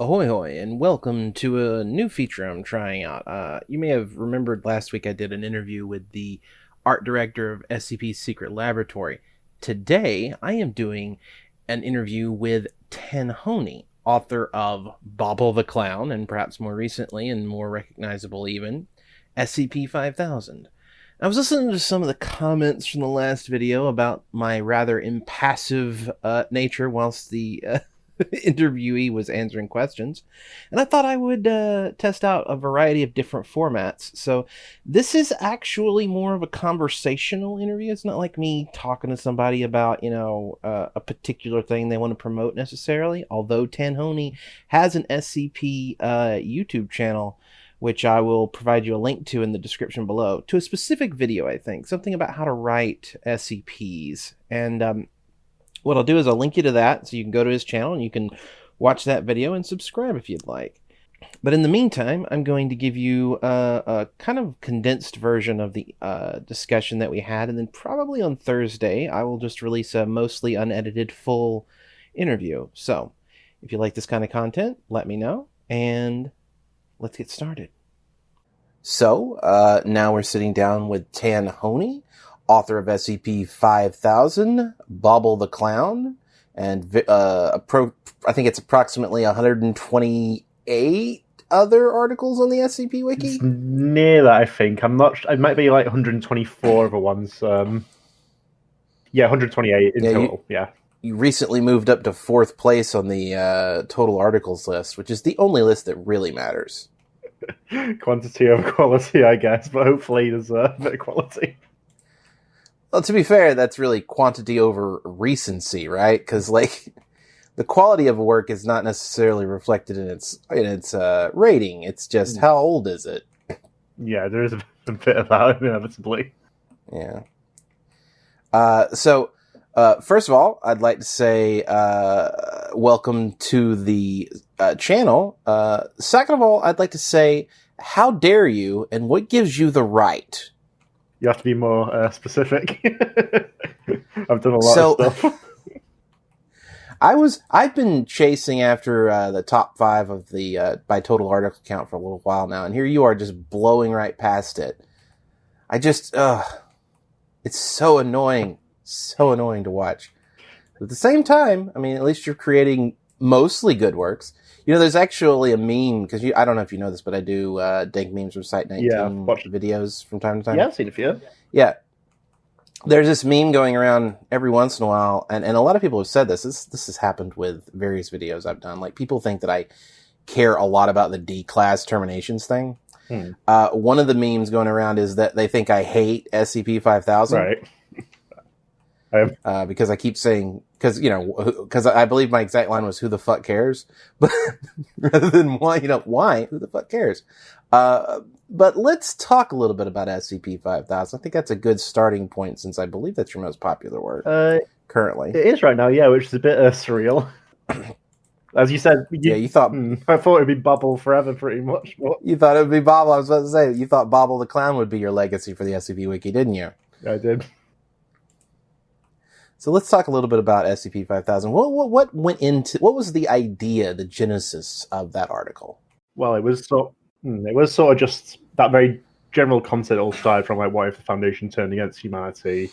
Ahoy hoy, and welcome to a new feature I'm trying out. Uh, you may have remembered last week I did an interview with the art director of SCP's Secret Laboratory. Today, I am doing an interview with Tanhony, author of Bobble the Clown, and perhaps more recently and more recognizable even, SCP 5000. I was listening to some of the comments from the last video about my rather impassive uh, nature whilst the uh, interviewee was answering questions. And I thought I would uh, test out a variety of different formats. So this is actually more of a conversational interview. It's not like me talking to somebody about, you know, uh, a particular thing they want to promote necessarily. Although Tanhony has an SCP uh, YouTube channel which I will provide you a link to in the description below, to a specific video, I think, something about how to write SCPs. And um, what I'll do is I'll link you to that so you can go to his channel and you can watch that video and subscribe if you'd like. But in the meantime, I'm going to give you a, a kind of condensed version of the uh, discussion that we had, and then probably on Thursday, I will just release a mostly unedited full interview. So, if you like this kind of content, let me know, and let's get started. So, uh, now we're sitting down with Tan Tanhony, author of SCP 5000, Bobble the Clown, and uh, pro- I think it's approximately 128 other articles on the SCP Wiki. It's near that, I think. I'm not. It might be like 124 other ones. Um, yeah, 128 in Yeah, you- total. yeah. You recently moved up to fourth place on the uh, total articles list, which is the only list that really matters. Quantity over quality, I guess, but hopefully there's a bit of quality. Well, to be fair, that's really quantity over recency, right? Because like the quality of a work is not necessarily reflected in its in its uh, rating. It's just how old is it? Yeah, there is a bit of that inevitably. Yeah. Uh, so, uh, first of all, I'd like to say uh, welcome to the uh, channel. Uh, second of all, I'd like to say how dare you, and what gives you the right? You have to be more uh, specific. I've done a lot So- of stuff. I was I've been chasing after uh, the top five of the uh, by total article count for a little while now, and here you are just blowing right past it. I just, uh, it's so annoying, so annoying to watch. But at the same time, I mean, at least you're creating mostly good works. You know, there's actually a meme because I don't know if you know this, but I do uh, dank memes from Site 19 Yeah, videos from time to time. yeah, I've seen a few. Yeah. There's this meme going around every once in a while, and, and a lot of people have said this. This this has happened with various videos I've done. Like people think that I care a lot about the D class terminations thing. Hmm. Uh, one of the memes going around is that they think I hate SCP five thousand Right. Uh, because I keep saying because you know because I believe my exact line was "Who the fuck cares?" But rather than why you know why who the fuck cares? Uh, but let's talk a little bit about SCP five thousand. I think that's a good starting point since I believe that's your most popular work Uh, currently. it is right now, yeah, which is a bit uh, surreal. As you said, you, yeah, you thought Hmm, I thought it'd be Bobble forever, pretty much. But you thought it would be Bobble. I was about to say you thought Bobble the clown would be your legacy for the SCP Wiki, didn't you? I did. So let's talk a little bit about SCP five thousand. What, what what went into what was the idea, the genesis of that article? Well, it was sort. hmm, It was sort of just that very general concept all started from like, what if the Foundation turned against humanity,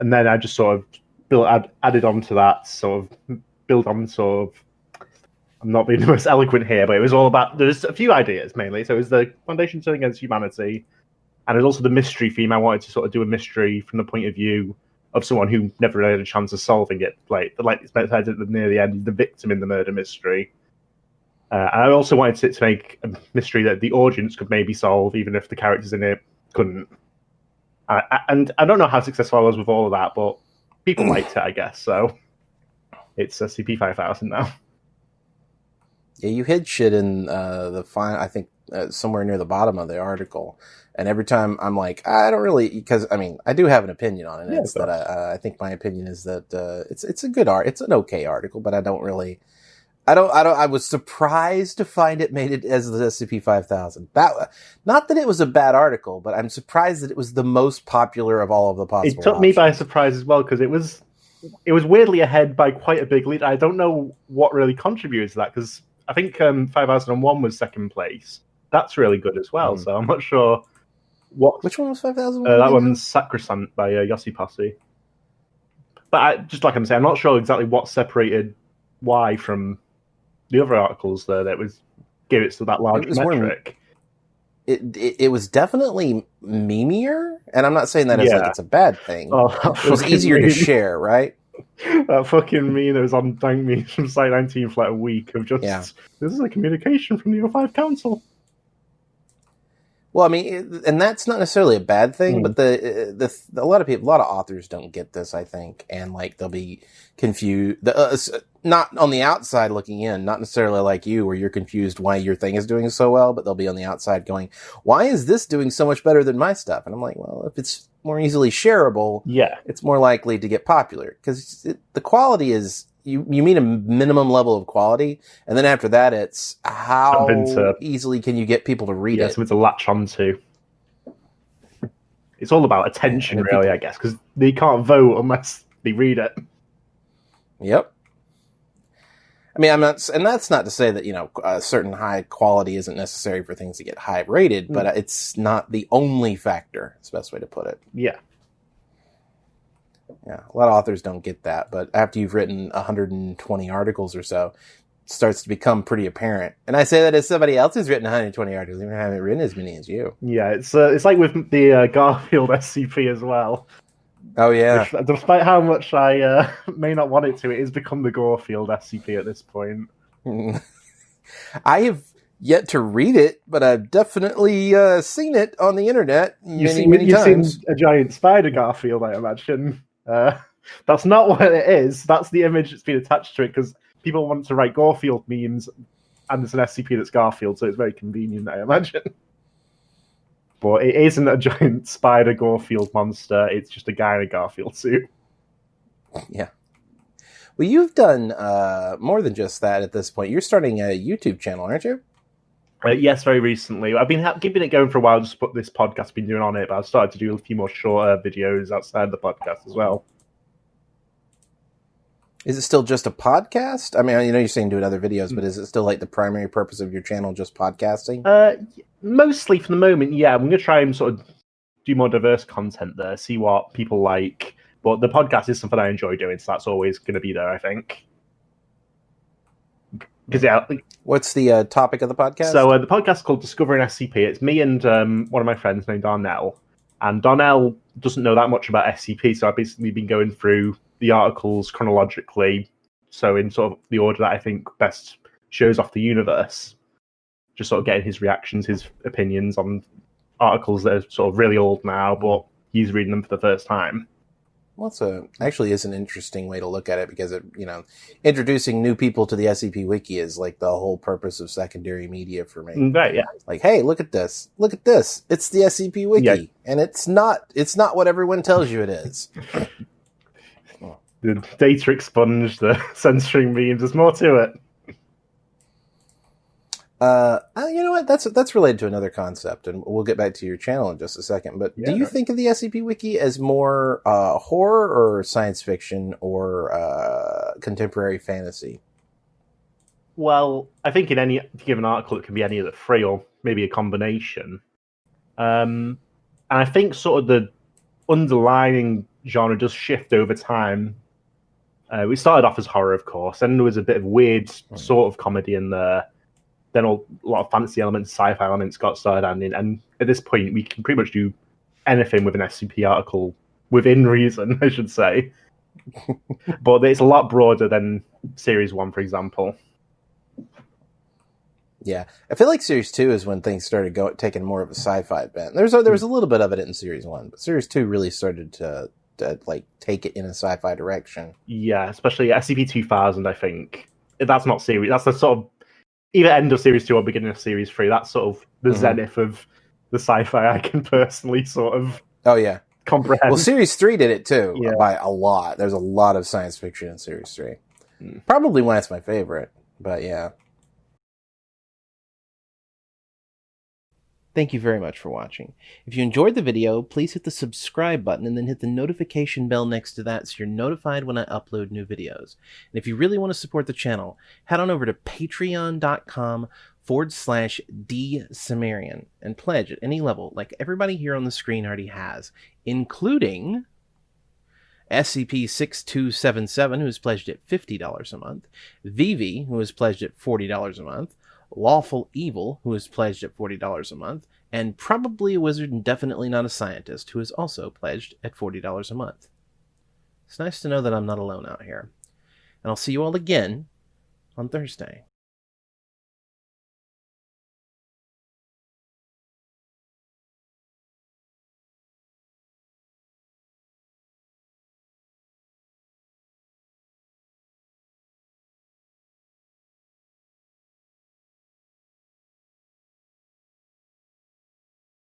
and then I just sort of built add, added on to that, sort of built on sort of. I'm not being the most eloquent here, but it was all about. There's a few ideas mainly. So it was the Foundation turning against humanity, and there's also the mystery theme. I wanted to sort of do a mystery from the point of view of someone who never really had a chance of solving it. Like, the like it's at the, near the end, the victim in the murder mystery. Uh, and I also wanted it to make a mystery that the audience could maybe solve, even if the characters in it couldn't. And I don't know how successful I was with all of that, but people liked it, I guess. So it's SCP 5000 now. Yeah, you hid shit in uh, the final. I think uh, somewhere near the bottom of the article, and every time I'm like, I don't really because I mean I do have an opinion on it. Yeah, it's that I, uh, I think my opinion is that uh, it's it's a good art. It's an okay article, but I don't really. I don't. I don't. I was surprised to find it made it as the SCP five thousand. That not that it was a bad article, but I'm surprised that it was the most popular of all of the possible. It took me by surprise as well because it was it was weirdly ahead by quite a big lead. I don't know what really contributed to that because I think um, 5001 was second place. That's really good as well. Mm. So I'm not sure what Which one was five thousand? uh, that one's Sacrosanct by uh, Yossipossi. But I, just like I'm saying, I'm not sure exactly what separated Y from the other articles there that was gave it to that large It was more- metric. It, it it was definitely memeier, and I'm not saying that as like it's a bad thing. Oh, it was fucking easier to share, right? that fucking meme that was on Dank Me from Site 19 for like a week of just Yeah. this is a communication from the O5 Council. Well, I mean, and that's not necessarily a bad thing, Mm. but the the a lot of people, a lot of authors don't get this, I think, and like they'll be confused. The, uh, not on the outside looking in, not necessarily like you, where you're confused why your thing is doing so well, but they'll be on the outside going, "Why is this doing so much better than my stuff?" And I'm like, "Well, if it's more easily shareable, Yeah, it's more likely to get popular because the quality is." You, you mean a minimum level of quality, and then after that, it's how to- easily can you get people to read yeah, it? something to latch onto. It's all about attention, really, I guess, because they can't vote unless they read it. Yep. I mean, I'm not, and that's not to say that you know a certain high quality isn't necessary for things to get high rated, but mm. it's not the only factor. It's the best way to put it. Yeah, Yeah, a lot of authors don't get that, but after you've written 120 articles or so, it starts to become pretty apparent. And I say that as somebody else who's written 120 articles, even haven't written as many as you. yeah. It's uh, it's like with the uh, Garfield SCP as well. Oh yeah, Despite- Despite how much I uh, may not want it to, it has become the Garfield SCP at this point. I have yet to read it, but I've definitely uh, seen it on the internet many, You've seen, many you've times. seen a giant spider Garfield, I imagine. Uh, that's not what it is. That's the image that's been attached to it because people want to write Garfield memes, and it's an SCP that's Garfield, so it's very convenient, I imagine. But it isn't a giant spider Garfield monster. It's just a guy in a Garfield suit. Yeah. Well, you've done uh, more than just that at this point. You're starting a YouTube channel, aren't you? Uh, yes, very recently. I've been ha- keeping it going for a while. Just put this podcast been doing on it, but I've started to do a few more shorter videos outside the podcast as well. Is it still just a podcast? I mean, you know, you're saying doing other videos, but is it still like the primary purpose of your channel just podcasting? Uh, mostly for the moment, yeah. I'm going to try and sort of do more diverse content there, see what people like. But the podcast is something I enjoy doing, so that's always going to be there, I think. Because yeah, What's the uh, topic of the podcast? so uh, the podcast is called Discovering SCP. It's me and um, one of my friends named Darnell, and Darnell doesn't know that much about SCP, so I've basically been going through the articles chronologically, so in sort of the order that I think best shows off the universe. Just sort of getting his reactions, his opinions on articles that are sort of really old now, but he's reading them for the first time. Well, it's a, actually is an interesting way to look at it because it, you know, introducing new people to the SCP Wiki is like the whole purpose of secondary media for me. Mm, Right, yeah. Like, hey, look at this! Look at this! It's the SCP Wiki, Yeah. and it's not. It's not what everyone tells you it is. The data expunged, the censoring memes, there's more to it. Uh, uh, you know what? That's that's related to another concept, and we'll get back to your channel in just a second. But do Yeah. you think of the SCP Wiki as more uh, horror or science fiction or uh, contemporary fantasy? Well, I think in any given article, it can be any of the three, or maybe a combination. Um, and I think sort of the underlying genre does shift over time. Uh, we started off as horror, of course, and there was a bit of weird sort of comedy in there. Then a lot of fantasy elements, sci-fi elements got started adding in, and at this point, we can pretty much do anything with an SCP article within reason, I should say. but it's a lot broader than Series One, for example. Yeah, I feel like Series Two is when things started go taking more of a sci-fi bent. There's a, there was a little bit of it in Series One, but Series Two really started to, to like take it in a sci-fi direction. Yeah, especially SCP 2000, I think. That's not series. That's the sort of either end of series two or beginning of series three. That's sort of the Mhm. zenith of the sci-fi I can personally sort of Oh yeah, comprehend. well, Series Three did it too Yeah. by a lot. There's a lot of science fiction in Series Three. Mm. Probably why it's my favorite, but yeah. Thank you very much for watching. If you enjoyed the video, please hit the subscribe button and then hit the notification bell next to that so you're notified when I upload new videos. And if you really want to support the channel, head on over to patreon.com forward slash dsumerian and pledge at any level like everybody here on the screen already has, including SCP-6277, who has pledged at $50 a month, Vivi, who has pledged at $40 a month, Lawful Evil, who is pledged at $40 a month, and Probably a Wizard and Definitely Not a Scientist, who is also pledged at $40 a month. It's nice to know that I'm not alone out here. And I'll see you all again on Thursday.